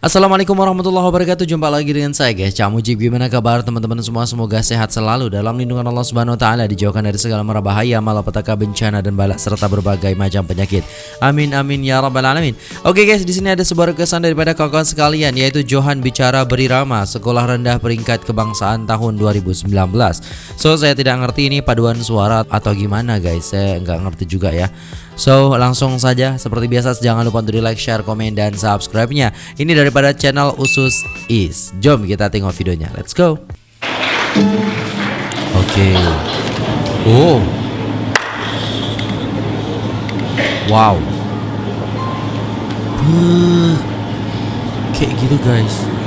Assalamualaikum warahmatullahi wabarakatuh. Jumpa lagi dengan saya guys Cak Mujib Gimana kabar teman-teman semua? Semoga sehat selalu Dalam lindungan Allah subhanahu wa ta'ala Dijauhkan dari segala mara bahaya Malapetaka bencana dan balak Serta berbagai macam penyakit. Amin amin ya rabbal alamin. Oke guys di sini ada sebuah kesan daripada kawan-kawan sekalian Yaitu Johan Bicara Berirama Sekolah rendah peringkat kebangsaan tahun 2019 So saya tidak ngerti ini paduan suara Atau gimana guys. Saya nggak ngerti juga ya So langsung saja seperti biasa jangan lupa untuk di like, share, komen, dan subscribe-nya. Ini daripada channel Usus Is. Jom kita tengok videonya. Let's go. Oke. Okay. Oh. Wow. Kayak gitu guys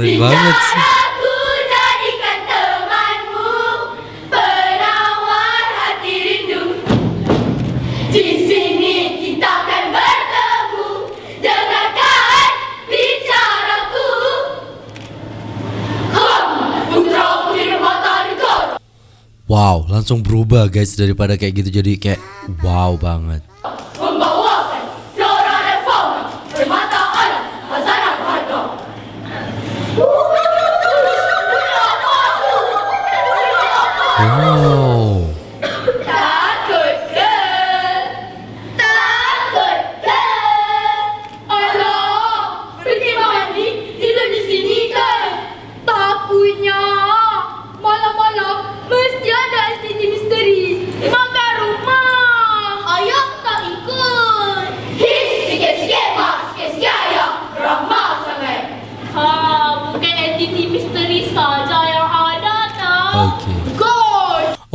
putri matahari kau. Wow, langsung berubah guys daripada kayak gitu. Jadi kayak wow banget. Wow.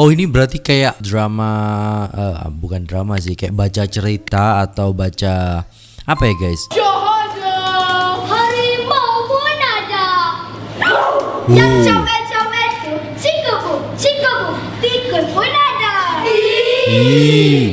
Oh ini berarti kayak drama eh, bukan drama sih kayak baca cerita atau baca apa ya guys? Jahatnya harimau pun ada. Oh. Yang comel-comel tu cikubu, cikubu, tikus pun ada. Ih.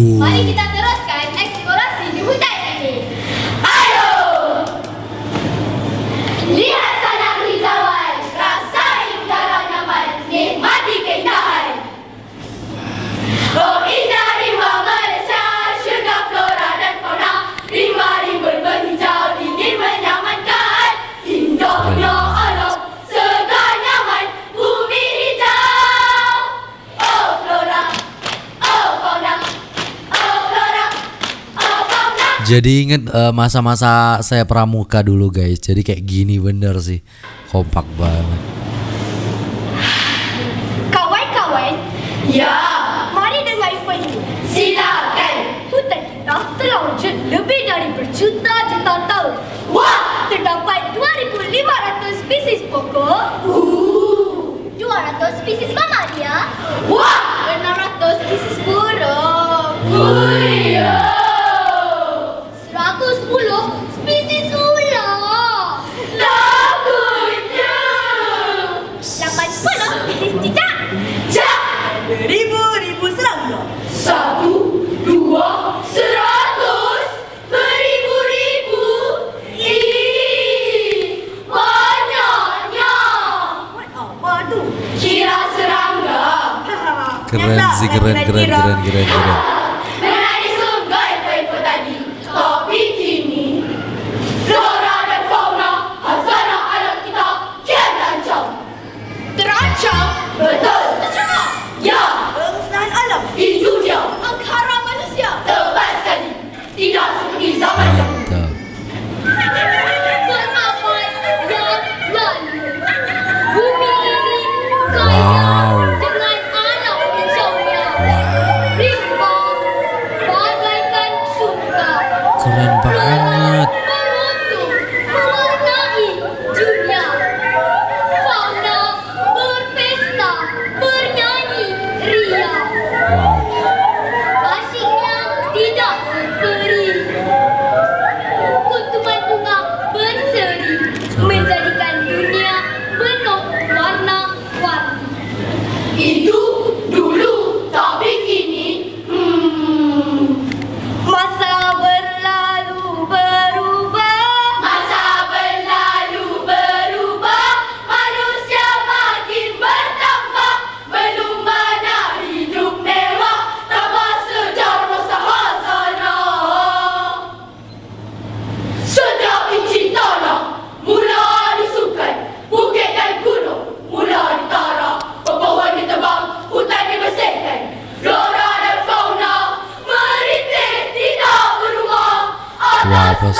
Mari kita Jadi inget eh, masa-masa saya pramuka dulu guys. Jadi kayak gini bener sih. Kompak banget. Kawan-kawan, ya, mari dengar info ini. Silakan. Hutan kita telah wujud lebih dari berjuta-juta tahun. Wah, terdapat 2,500 spesies pokok. Uh. 200 spesies mamalia. Wah, 600 spesies burung. Wih. 110 keren keren keren keren keren lên vãi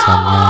三年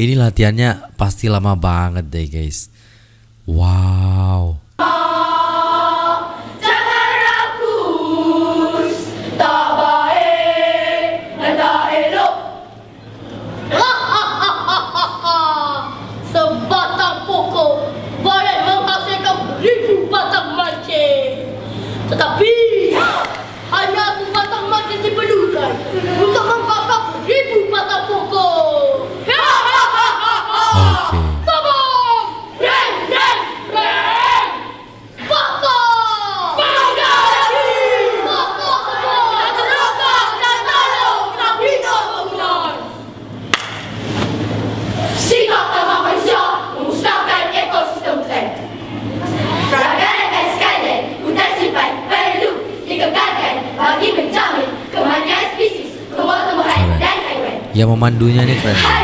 Ini latihannya pasti lama banget deh guys. Wow. yang memandunya nih keren.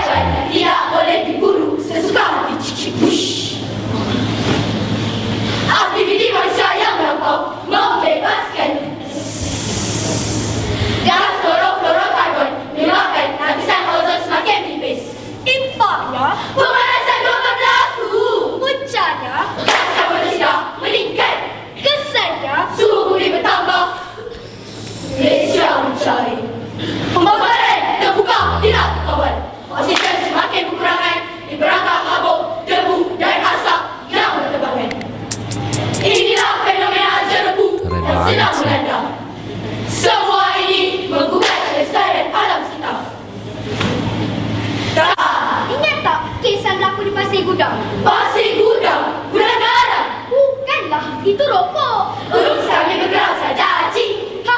Pasir gudang, gudang garam. Bukanlah, itu rokok. Belum yang bergerak saja, cik. Ha,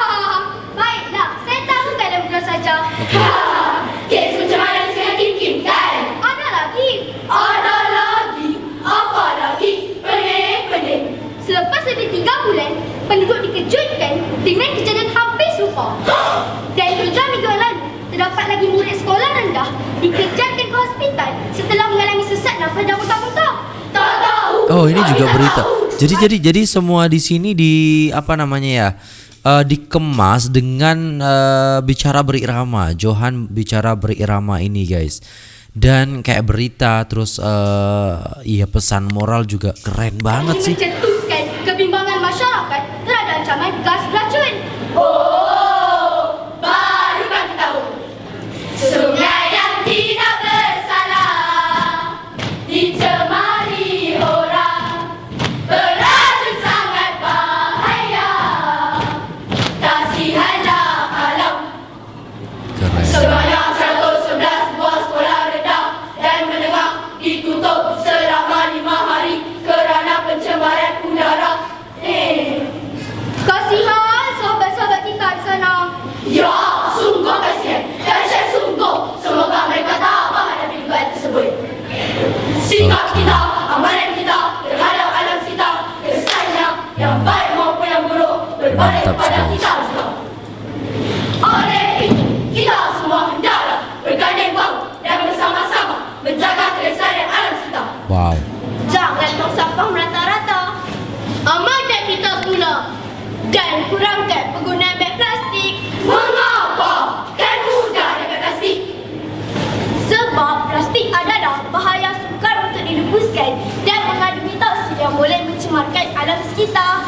baiklah. Saya tahu keadaan bergerak saja. Ha, kes macam mana dengan Kim Kim, kan? Ada lagi. Ada lagi. Apa lagi? Pening-pening. Selepas lebih tiga bulan, penduduk dikejutkan dengan kejadian hampir serupa. Dan terutama minggu lalu, terdapat lagi murid sekolah rendah dikejutkan Oh ini juga berita. Jadi jadi jadi semua di sini di apa namanya ya? eh, dikemas dengan eh, bicara berirama. Johan bicara berirama ini guys. Dan kayak berita terus eh iya pesan moral juga keren banget sih. きた。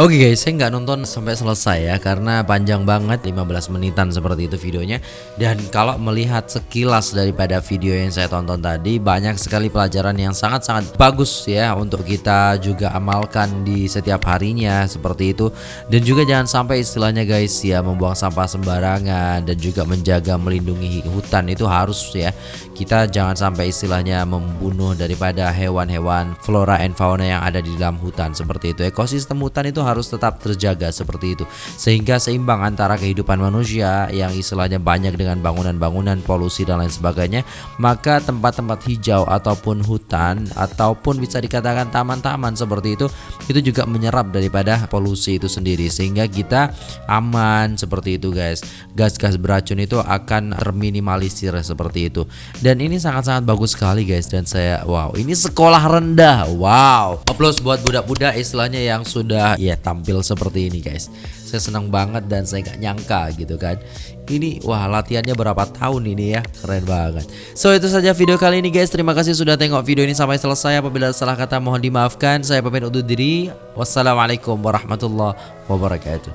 Oke guys, saya nggak nonton sampai selesai ya karena panjang banget 15 menitan seperti itu videonya. Dan kalau melihat sekilas daripada video yang saya tonton tadi banyak sekali pelajaran yang sangat-sangat bagus ya untuk kita juga amalkan di setiap harinya seperti itu. Dan juga jangan sampai istilahnya guys ya membuang sampah sembarangan dan juga menjaga melindungi hutan itu harus ya. Kita jangan sampai istilahnya membunuh daripada hewan-hewan flora and fauna yang ada di dalam hutan seperti itu. Ekosistem hutan itu harus tetap terjaga seperti itu. Sehingga seimbang antara kehidupan manusia yang istilahnya banyak dengan bangunan-bangunan polusi dan lain sebagainya maka tempat-tempat hijau ataupun hutan ataupun bisa dikatakan taman-taman seperti itu itu juga menyerap daripada polusi itu sendiri. Sehingga kita aman seperti itu guys. Gas-gas beracun itu akan terminimalisir seperti itu. Dan ini sangat-sangat bagus sekali guys. Dan saya wow ini sekolah rendah. Wow. Aplaus buat budak-budak istilahnya yang sudah ya tampil seperti ini guys. Saya senang banget dan saya nggak nyangka gitu kan. Ini wah latihannya berapa tahun ini ya? Keren banget. So itu saja video kali ini guys. Terima kasih sudah tengok video ini sampai selesai. Apabila salah kata mohon dimaafkan. Saya pamit undur diri. Wassalamualaikum warahmatullahi wabarakatuh